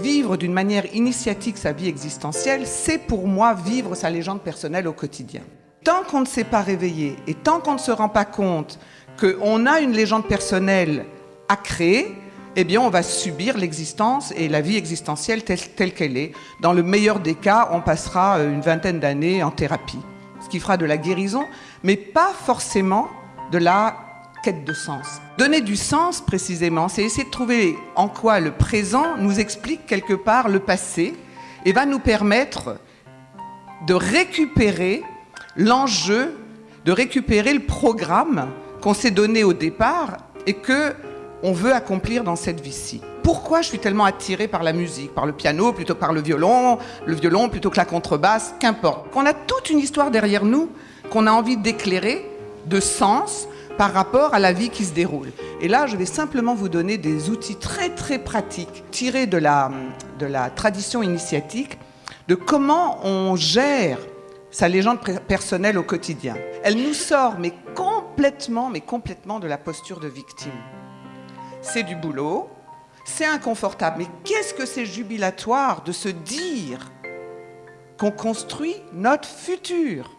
vivre d'une manière initiatique sa vie existentielle, c'est pour moi vivre sa légende personnelle au quotidien. Tant qu'on ne s'est pas réveillé et tant qu'on ne se rend pas compte qu'on a une légende personnelle à créer, eh bien, on va subir l'existence et la vie existentielle telle qu'elle est. Dans le meilleur des cas, on passera une vingtaine d'années en thérapie, ce qui fera de la guérison, mais pas forcément de la quête de sens. Donner du sens, précisément, c'est essayer de trouver en quoi le présent nous explique quelque part le passé et va nous permettre de récupérer l'enjeu, de récupérer le programme qu'on s'est donné au départ et que on veut accomplir dans cette vie-ci. Pourquoi je suis tellement attirée par la musique, par le piano plutôt que par le violon, le violon plutôt que la contrebasse, qu'importe. Qu'on a toute une histoire derrière nous qu'on a envie d'éclairer, de sens, par rapport à la vie qui se déroule. Et là, je vais simplement vous donner des outils très très pratiques tirés de la, de la tradition initiatique de comment on gère sa légende personnelle au quotidien. Elle nous sort mais complètement, mais complètement de la posture de victime c'est du boulot, c'est inconfortable. Mais qu'est-ce que c'est jubilatoire de se dire qu'on construit notre futur?